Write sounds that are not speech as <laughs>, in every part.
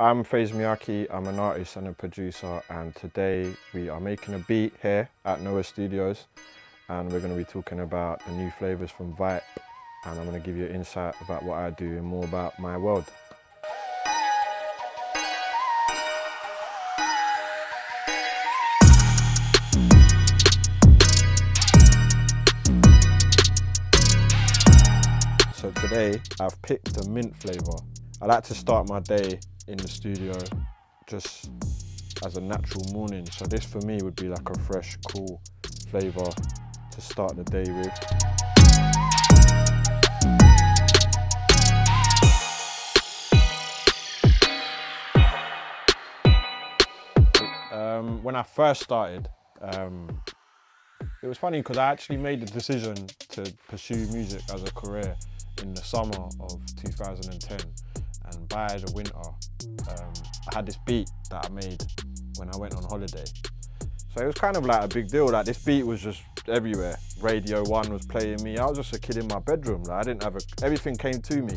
I'm FaZe Miyake, I'm an artist and a producer and today we are making a beat here at Noah Studios and we're going to be talking about the new flavours from Vype and I'm going to give you insight about what I do and more about my world. So today I've picked the mint flavour. I like to start my day in the studio just as a natural morning. So this for me would be like a fresh, cool flavour to start the day with. Um, when I first started, um, it was funny because I actually made the decision to pursue music as a career in the summer of 2010 and by the winter um, I had this beat that I made when I went on holiday. So it was kind of like a big deal, like this beat was just everywhere. Radio 1 was playing me, I was just a kid in my bedroom, like I didn't have a, everything came to me.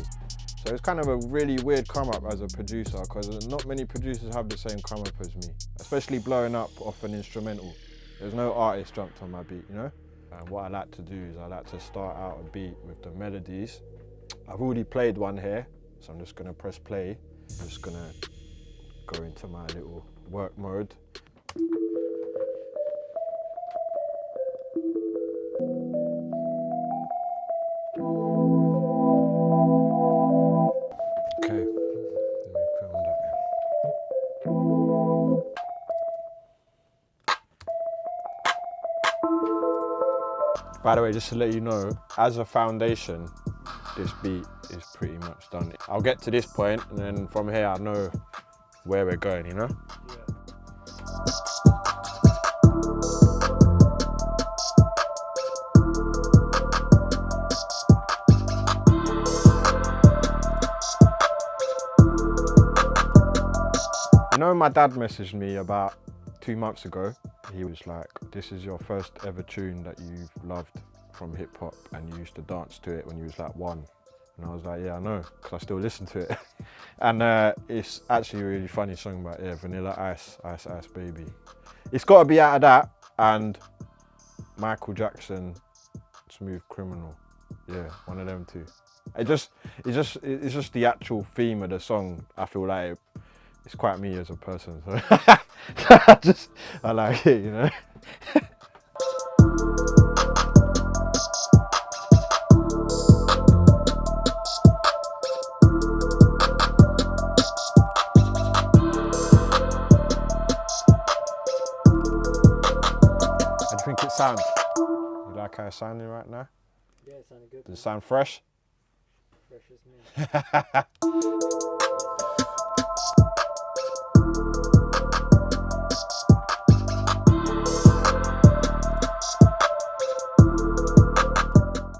So it was kind of a really weird come up as a producer because not many producers have the same come up as me, especially blowing up off an instrumental. There's no artist jumped on my beat, you know? And what I like to do is I like to start out a beat with the melodies. I've already played one here, so I'm just gonna press play. I'm just gonna go into my little work mode. Okay. By the way, just to let you know, as a foundation, this beat is pretty much done. I'll get to this point and then from here I know where we're going, you know? You know, my dad messaged me about two months ago. He was like, this is your first ever tune that you've loved from hip hop and you used to dance to it when you was like one. And I was like, yeah, I know, because I still listen to it. <laughs> and uh, it's actually a really funny song about, yeah, Vanilla Ice, Ice Ice Baby. It's got to be out of that and Michael Jackson, Smooth Criminal. Yeah, one of them two. It just, it's just, it's just the actual theme of the song. I feel like it, it's quite me as a person. So <laughs> I just, I like it, you know. <laughs> think it sounds? You like how it's sounding right now? Yeah, it sounded good. Does it sound fresh? Fresh as me. <laughs>